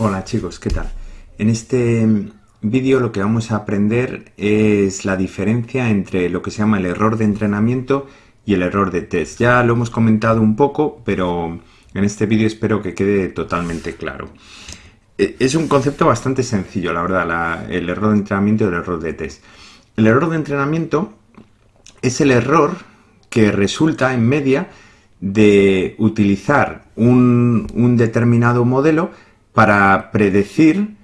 Hola chicos, ¿qué tal? En este vídeo lo que vamos a aprender es la diferencia entre lo que se llama el error de entrenamiento y el error de test. Ya lo hemos comentado un poco, pero en este vídeo espero que quede totalmente claro. E, es un concepto bastante sencillo, la verdad, el error de entrenamiento y el error de test. El error de entrenamiento es el error que resulta en media de utilizar un determinado modelo para predecir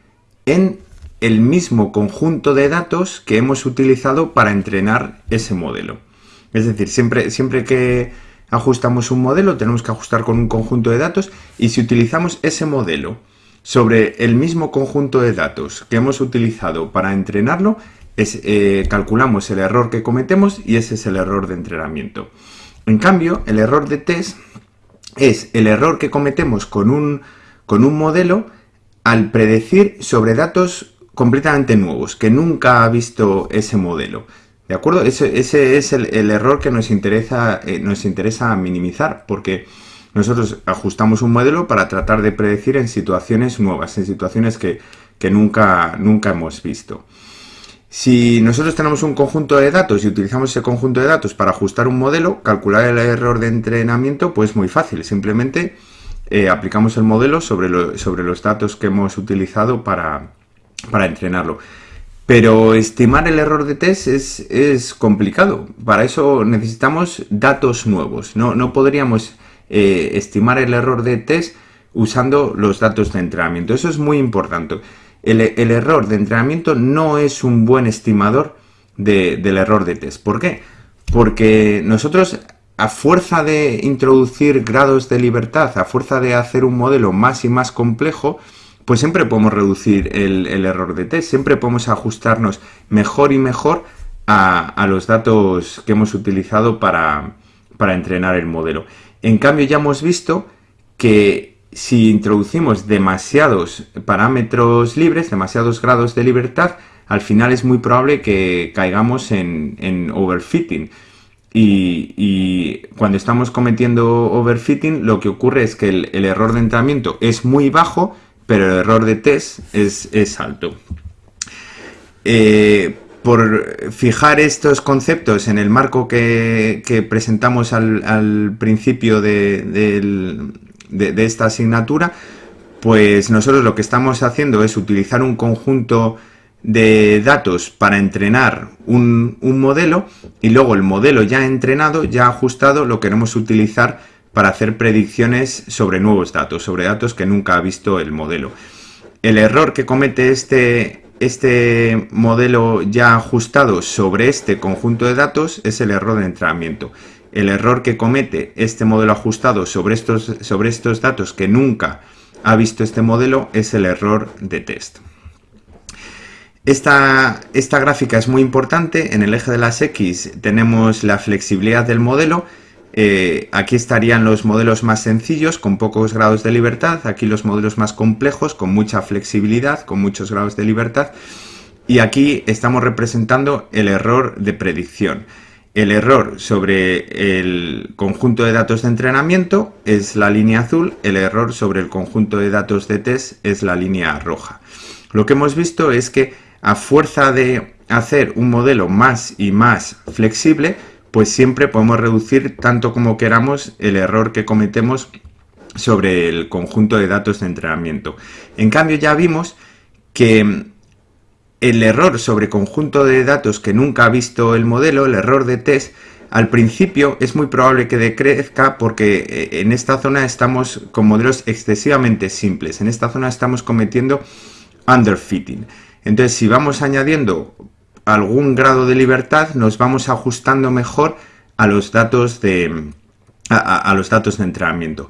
en el mismo conjunto de datos que hemos utilizado para entrenar ese modelo. Es decir, siempre, siempre que ajustamos un modelo tenemos que ajustar con un conjunto de datos y si utilizamos ese modelo sobre el mismo conjunto de datos que hemos utilizado para entrenarlo, es, eh, calculamos el error que cometemos y ese es el error de entrenamiento. En cambio, el error de test es el error que cometemos con un con un modelo al predecir sobre datos completamente nuevos, que nunca ha visto ese modelo. ¿De acuerdo? Ese, es el, error que nos interesa, eh, nos interesa minimizar, porque nosotros ajustamos un modelo para tratar de predecir en situaciones nuevas, en situaciones que, nunca, nunca hemos visto. Si nosotros tenemos un conjunto de datos y utilizamos ese conjunto de datos para ajustar un modelo, calcular el error de entrenamiento, pues muy fácil. Simplemente eh, aplicamos el modelo sobre, sobre, los datos que hemos utilizado para, entrenarlo. Pero estimar el error de test es, complicado. Para eso necesitamos datos nuevos. No, podríamos eh, estimar el error de test usando los datos de entrenamiento. Eso es muy importante. El, error de entrenamiento no es un buen estimador del error de test. ¿Por qué? Porque nosotros a fuerza de introducir grados de libertad, a fuerza de hacer un modelo más y más complejo, pues siempre podemos reducir el, error de test, siempre podemos ajustarnos mejor y mejor a, los datos que hemos utilizado para, entrenar el modelo. En cambio ya hemos visto que si introducimos demasiados parámetros libres, demasiados grados de libertad, al final es muy probable que caigamos en overfitting. Y, cuando estamos cometiendo overfitting, lo que ocurre es que el, error de entrenamiento es muy bajo, pero el error de test es, alto. Eh, por fijar estos conceptos en el marco que, presentamos al, principio de, esta asignatura, pues nosotros lo que estamos haciendo es utilizar un conjunto de datos para entrenar un, modelo y luego el modelo ya entrenado, ya ajustado, lo queremos utilizar para hacer predicciones sobre nuevos datos, sobre datos que nunca ha visto el modelo. El error que comete este, este modelo ya ajustado sobre este conjunto de datos es el error de entrenamiento. El error que comete este modelo ajustado sobre estos, sobre estos datos que nunca ha visto este modelo es el error de test. Esta, esta, gráfica es muy importante, en el eje de las X tenemos la flexibilidad del modelo, eh, aquí estarían los modelos más sencillos con pocos grados de libertad, aquí los modelos más complejos con mucha flexibilidad, con muchos grados de libertad. Y aquí estamos representando el error de predicción. El error sobre el conjunto de datos de entrenamiento es la línea azul, el error sobre el conjunto de datos de test es la línea roja. Lo que hemos visto es que a fuerza de hacer un modelo más y más flexible, pues siempre podemos reducir tanto como queramos el error que cometemos sobre el conjunto de datos de entrenamiento. En cambio ya vimos que el error sobre conjunto de datos que nunca ha visto el modelo, el error de test, al principio es muy probable que decrezca porque eh, en esta zona estamos con modelos excesivamente simples. En esta zona estamos cometiendo underfitting. Entonces, si vamos añadiendo algún grado de libertad, nos vamos ajustando mejor a los datos de, a, los datos de entrenamiento.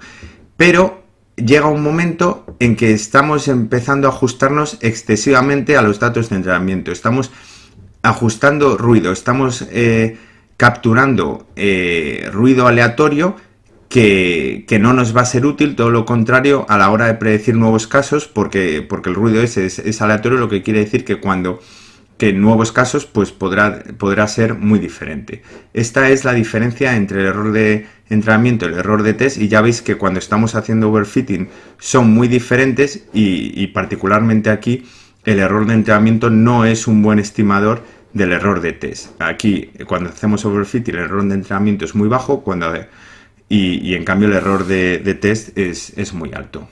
Pero llega un momento en que estamos empezando a ajustarnos excesivamente a los datos de entrenamiento. Estamos ajustando ruido, estamos eh, capturando eh, ruido aleatorio que, no nos va a ser útil, todo lo contrario, a la hora de predecir nuevos casos, porque, porque el ruido ese es, aleatorio, lo que quiere decir que cuando que en nuevos casos pues podrá, podrá ser muy diferente. Esta es la diferencia entre el error de entrenamiento y el error de test y ya veis que cuando estamos haciendo overfitting son muy diferentes y, y particularmente aquí el error de entrenamiento no es un buen estimador del error de test. Aquí cuando hacemos overfitting el error de entrenamiento es muy bajo cuando, y, y en cambio el error de, de test es, es muy alto.